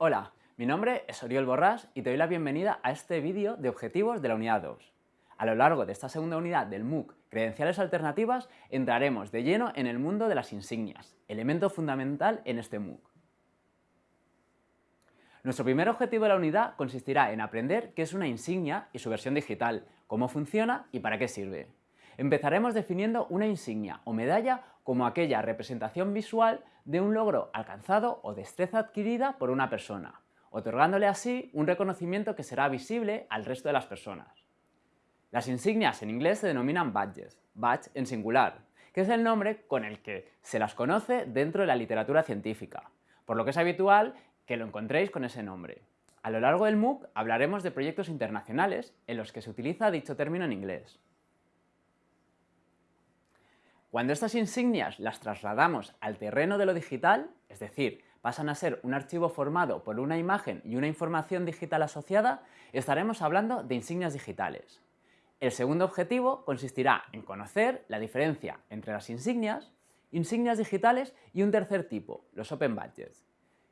Hola, mi nombre es Oriol Borrás y te doy la bienvenida a este vídeo de objetivos de la unidad 2. A lo largo de esta segunda unidad del MOOC Credenciales Alternativas entraremos de lleno en el mundo de las insignias, elemento fundamental en este MOOC. Nuestro primer objetivo de la unidad consistirá en aprender qué es una insignia y su versión digital, cómo funciona y para qué sirve. Empezaremos definiendo una insignia o medalla como aquella representación visual de un logro alcanzado o destreza adquirida por una persona, otorgándole así un reconocimiento que será visible al resto de las personas. Las insignias en inglés se denominan badges, badge en singular, que es el nombre con el que se las conoce dentro de la literatura científica, por lo que es habitual que lo encontréis con ese nombre. A lo largo del MOOC hablaremos de proyectos internacionales en los que se utiliza dicho término en inglés. Cuando estas insignias las trasladamos al terreno de lo digital, es decir, pasan a ser un archivo formado por una imagen y una información digital asociada, estaremos hablando de insignias digitales. El segundo objetivo consistirá en conocer la diferencia entre las insignias, insignias digitales y un tercer tipo, los Open Badges.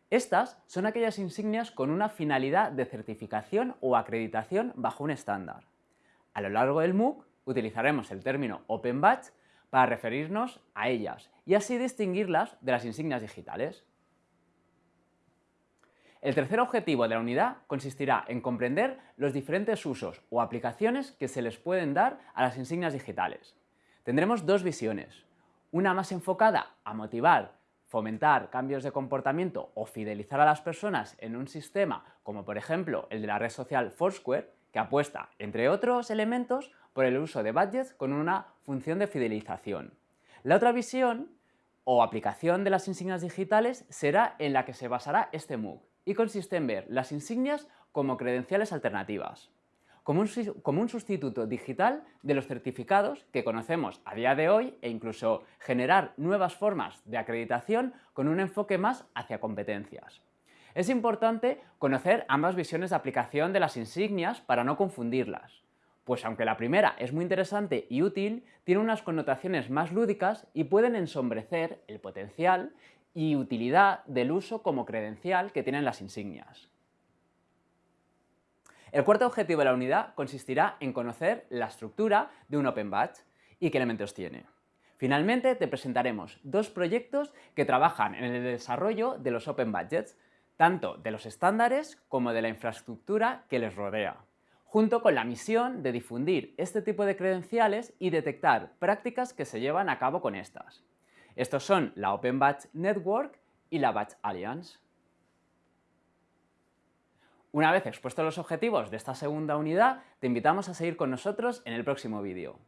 Estas son aquellas insignias con una finalidad de certificación o acreditación bajo un estándar. A lo largo del MOOC utilizaremos el término Open Badge para referirnos a ellas y así distinguirlas de las insignias digitales. El tercer objetivo de la unidad consistirá en comprender los diferentes usos o aplicaciones que se les pueden dar a las insignias digitales. Tendremos dos visiones, una más enfocada a motivar, fomentar cambios de comportamiento o fidelizar a las personas en un sistema como por ejemplo el de la red social Foursquare, que apuesta, entre otros elementos, por el uso de budgets con una función de fidelización. La otra visión o aplicación de las insignias digitales será en la que se basará este MOOC y consiste en ver las insignias como credenciales alternativas, como un, sustituto digital de los certificados que conocemos a día de hoy e incluso generar nuevas formas de acreditación con un enfoque más hacia competencias. Es importante conocer ambas visiones de aplicación de las insignias para no confundirlas pues aunque la primera es muy interesante y útil, tiene unas connotaciones más lúdicas y pueden ensombrecer el potencial y utilidad del uso como credencial que tienen las insignias. El cuarto objetivo de la unidad consistirá en conocer la estructura de un Open Badge y qué elementos tiene. Finalmente te presentaremos dos proyectos que trabajan en el desarrollo de los Open Badges, tanto de los estándares como de la infraestructura que les rodea junto con la misión de difundir este tipo de credenciales y detectar prácticas que se llevan a cabo con estas. Estos son la Open Badge Network y la Badge Alliance. Una vez expuestos los objetivos de esta segunda unidad, te invitamos a seguir con nosotros en el próximo vídeo.